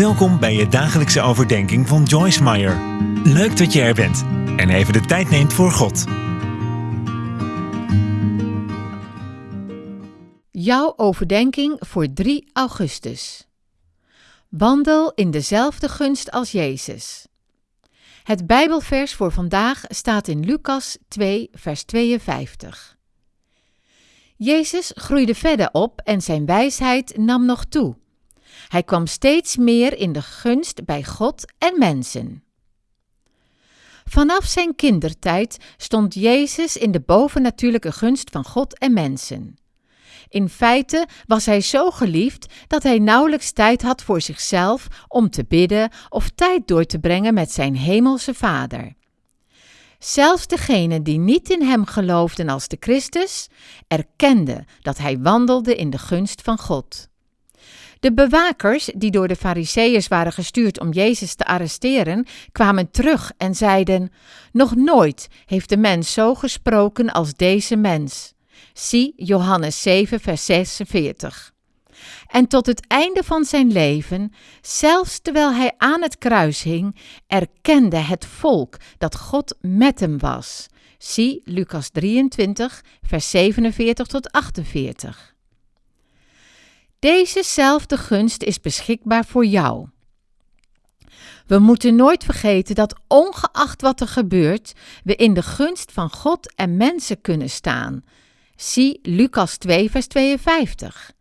Welkom bij je dagelijkse overdenking van Joyce Meyer. Leuk dat je er bent en even de tijd neemt voor God. Jouw overdenking voor 3 augustus. Wandel in dezelfde gunst als Jezus. Het Bijbelvers voor vandaag staat in Lucas 2, vers 52. Jezus groeide verder op en zijn wijsheid nam nog toe. Hij kwam steeds meer in de gunst bij God en mensen. Vanaf zijn kindertijd stond Jezus in de bovennatuurlijke gunst van God en mensen. In feite was hij zo geliefd dat hij nauwelijks tijd had voor zichzelf om te bidden of tijd door te brengen met zijn hemelse Vader. Zelfs degenen die niet in hem geloofden als de Christus, erkenden dat hij wandelde in de gunst van God. De bewakers, die door de Fariseeërs waren gestuurd om Jezus te arresteren, kwamen terug en zeiden: Nog nooit heeft de mens zo gesproken als deze mens. Zie Johannes 7, vers 46. En tot het einde van zijn leven, zelfs terwijl hij aan het kruis hing, erkende het volk dat God met hem was. Zie Lucas 23, vers 47 tot 48. Dezezelfde gunst is beschikbaar voor jou. We moeten nooit vergeten dat ongeacht wat er gebeurt, we in de gunst van God en mensen kunnen staan. Zie Lucas 2, vers 52.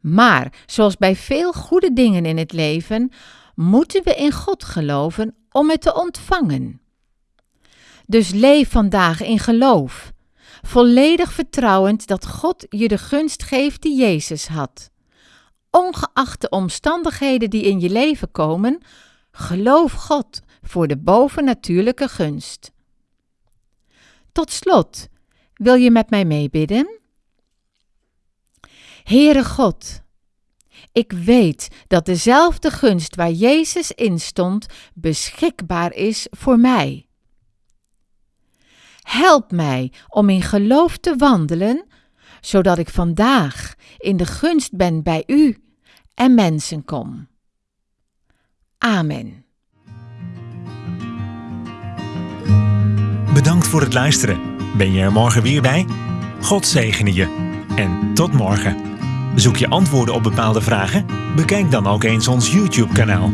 Maar, zoals bij veel goede dingen in het leven, moeten we in God geloven om het te ontvangen. Dus leef vandaag in geloof, volledig vertrouwend dat God je de gunst geeft die Jezus had. Ongeacht de omstandigheden die in je leven komen, geloof God voor de bovennatuurlijke gunst. Tot slot, wil je met mij meebidden? Heere God, ik weet dat dezelfde gunst waar Jezus in stond beschikbaar is voor mij. Help mij om in geloof te wandelen, zodat ik vandaag in de gunst ben bij U en mensen kom. Amen. Bedankt voor het luisteren. Ben je er morgen weer bij? God zegene je. En tot morgen. Zoek je antwoorden op bepaalde vragen? Bekijk dan ook eens ons YouTube-kanaal.